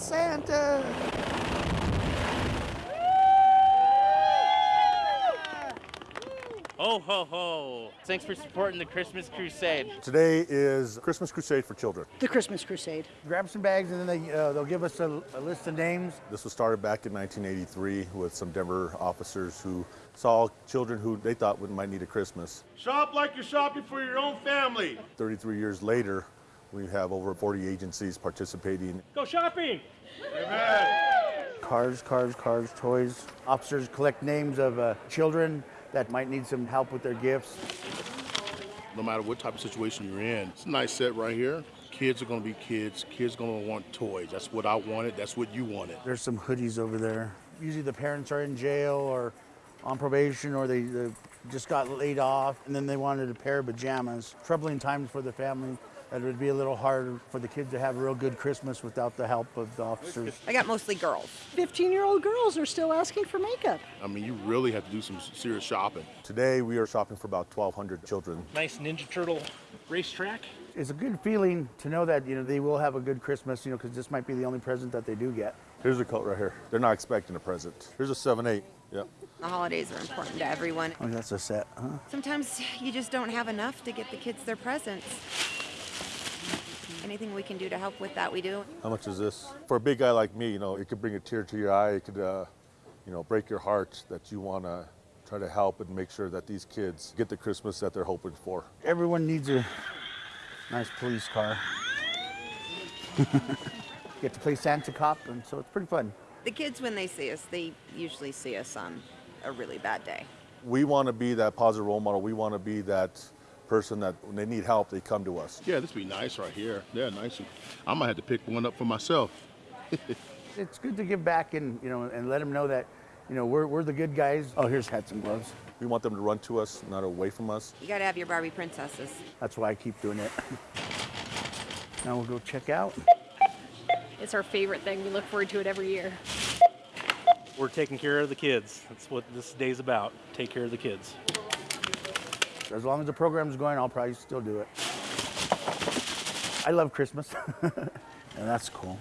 Santa. Ho, ho, ho. Thanks for supporting the Christmas Crusade. Today is Christmas Crusade for Children. The Christmas Crusade. Grab some bags and then they, uh, they'll give us a, a list of names. This was started back in 1983 with some Denver officers who saw children who they thought would, might need a Christmas. Shop like you're shopping for your own family. 33 years later, we have over 40 agencies participating. Go shopping! Amen. Cars, cars, cars, toys. Officers collect names of uh, children that might need some help with their gifts. No matter what type of situation you're in, it's a nice set right here. Kids are gonna be kids. Kids are gonna want toys. That's what I wanted. That's what you wanted. There's some hoodies over there. Usually the parents are in jail or on probation or they, they just got laid off and then they wanted a pair of pajamas. Troubling times for the family. That would be a little hard for the kids to have a real good Christmas without the help of the officers. I got mostly girls. 15 year old girls are still asking for makeup. I mean, you really have to do some serious shopping. Today, we are shopping for about 1,200 children. Nice Ninja Turtle racetrack. It's a good feeling to know that you know they will have a good Christmas, you know, because this might be the only present that they do get. Here's a coat right here. They're not expecting a present. Here's a 7-8. Yep. The holidays are important to everyone. Oh, that's a set, huh? Sometimes you just don't have enough to get the kids their presents. Anything we can do to help with that, we do. How much is this? For a big guy like me, you know, it could bring a tear to your eye. It could, uh, you know, break your heart that you want to try to help and make sure that these kids get the Christmas that they're hoping for. Everyone needs a nice police car. Get to play Santa Cop, and so it's pretty fun. The kids, when they see us, they usually see us on a really bad day. We want to be that positive role model. We want to be that person that when they need help, they come to us. Yeah, this would be nice right here. Yeah, nice. I might have to pick one up for myself. It's good to give back and you know and let them know that you know we're, we're the good guys. Oh, here's hats and gloves. We want them to run to us, not away from us. You gotta have your Barbie princesses. That's why I keep doing it. now we'll go check out. It's our favorite thing. We look forward to it every year. We're taking care of the kids. That's what this day's about. Take care of the kids. As long as the program's going, I'll probably still do it. I love Christmas, and that's cool.